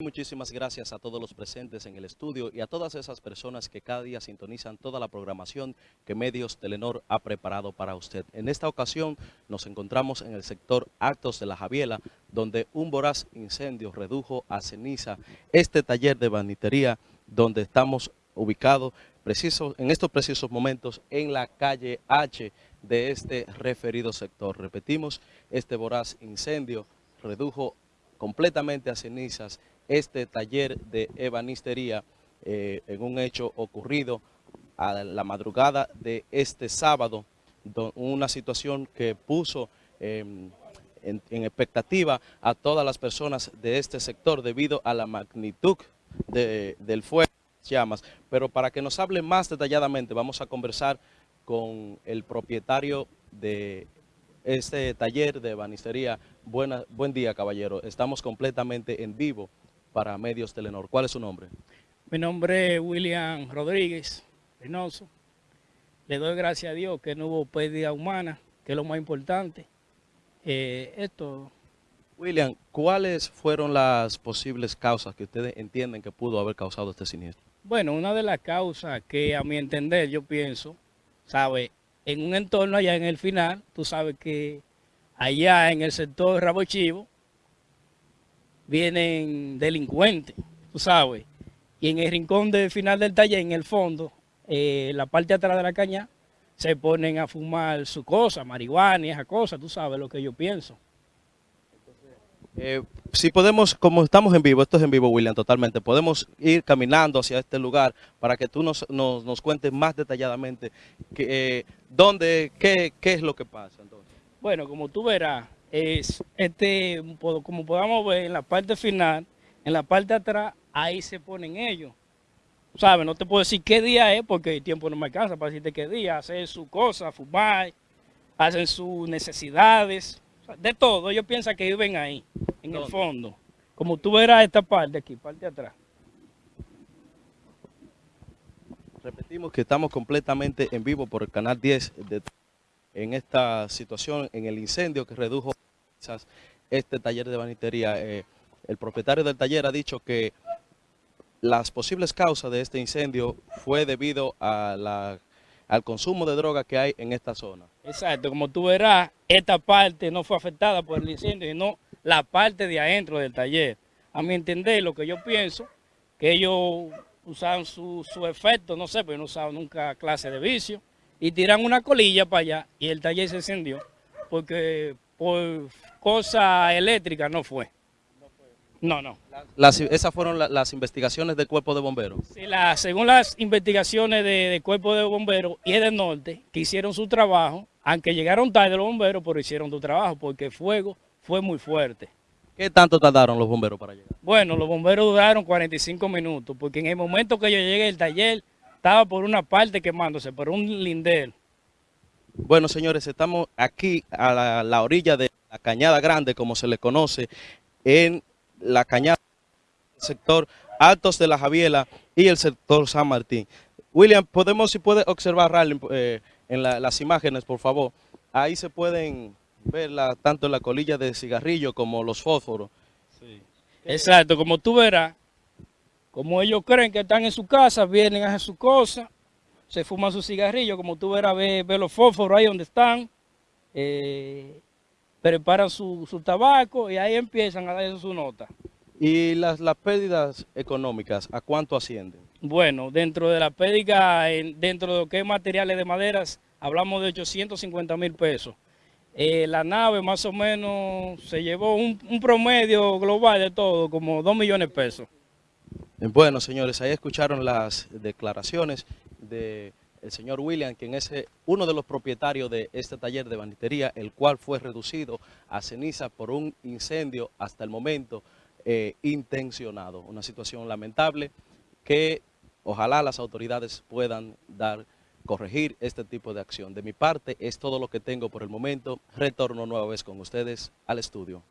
Muchísimas gracias a todos los presentes en el estudio y a todas esas personas que cada día sintonizan toda la programación que Medios Telenor ha preparado para usted. En esta ocasión nos encontramos en el sector Actos de la Javiela, donde un voraz incendio redujo a ceniza este taller de banitería donde estamos ubicados preciso, en estos precisos momentos en la calle H de este referido sector. Repetimos, este voraz incendio redujo completamente a cenizas este taller de ebanistería eh, en un hecho ocurrido a la madrugada de este sábado, una situación que puso em, en, expectativa a todas las personas de este sector debido a la magnitud del fuego llamas. Pero para que nos hable más detalladamente vamos a conversar con el propietario de este taller de ebanistería. Buena, buen día, caballero. Estamos completamente en vivo para Medios Telenor. ¿Cuál es su nombre? Mi nombre es William Rodríguez Reynoso. Le doy gracias a Dios que no hubo pérdida humana, que es lo más importante. Eh, esto... William, ¿cuáles fueron las posibles causas que ustedes entienden que pudo haber causado este siniestro? Bueno, una de las causas que a mi entender yo pienso, ¿sabe? En un entorno allá en el final, tú sabes que allá en el sector Rabo Chivo, vienen delincuentes, tú sabes. Y en el rincón del final del taller, en el fondo, eh, la parte de atrás de la caña, se ponen a fumar su cosa, marihuana y esa cosa, tú sabes lo que yo pienso. Eh, si podemos, como estamos en vivo, esto es en vivo, William, totalmente, podemos ir caminando hacia este lugar para que tú nos, nos, cuentes más detalladamente que, eh, dónde, qué, qué es lo que pasa. Entonces. Bueno, como tú verás, es este, como podamos ver en la parte final, en la parte de atrás, ahí se ponen ellos. ¿Sabes? No te puedo decir qué día es porque el tiempo no me alcanza para decirte qué día. Hacen su cosa, fumar, hacen sus necesidades, de todo. Ellos piensan que viven ahí, en el fondo. Como tú verás esta parte aquí, parte de atrás. Repetimos que estamos completamente en vivo por el canal 10 de en esta situación, en el incendio que redujo este taller de banitería. Eh, el propietario del taller ha dicho que las posibles causas de este incendio fue debido a al consumo de droga que hay en esta zona. Exacto, como tú verás, esta parte no fue afectada por el incendio, sino la parte de adentro del taller. A mi entender, lo que yo pienso, que ellos usaban su, su efecto, no sé, pero no usaban nunca clase de vicio, y tiran una colilla para allá y el taller se encendió porque por cosa eléctrica no fue. No, no. esas fueron las investigaciones del Cuerpo de Bomberos. Sí, la, según las investigaciones del Cuerpo de Bomberos y del Norte, que hicieron su trabajo, aunque llegaron tarde los bomberos, pero hicieron su trabajo porque el fuego fue muy fuerte. ¿Qué tanto tardaron los bomberos para llegar? Bueno, los bomberos duraron 45 minutos, porque en el momento que yo llegué al taller, estaba por una parte quemándose, por un lindel. Bueno, señores, estamos aquí a la, orilla de la Cañada Grande, como se le conoce, en la Cañada sector Altos de la Javiela y el sector San Martín. William, podemos, si puede observar eh, en las imágenes, por favor. Ahí se pueden ver tanto la colilla de cigarrillo como los fósforos. Exacto, como tú verás, como ellos creen que están en su casa, vienen a hacer su cosa, se fuman su cigarrillo, como tú verás, ve, los fósforos ahí donde están, eh, preparan su, tabaco y ahí empiezan a dar su nota. ¿Y las, las pérdidas económicas, a cuánto ascienden? Bueno, dentro de la pérdida, dentro de lo que es materiales de maderas, hablamos de 850 mil pesos. Eh, la nave más o menos se llevó un, un promedio global de todo, como 2 millones de pesos. Bueno, señores, ahí escucharon las declaraciones del señor William, quien es eh, uno de los propietarios de este taller de banitería, el cual fue reducido a ceniza por un incendio hasta el momento eh, intencionado. Una situación lamentable que ojalá las autoridades puedan dar, corregir este tipo de acción. De mi parte es todo lo que tengo por el momento. Retorno nueva vez con ustedes al estudio.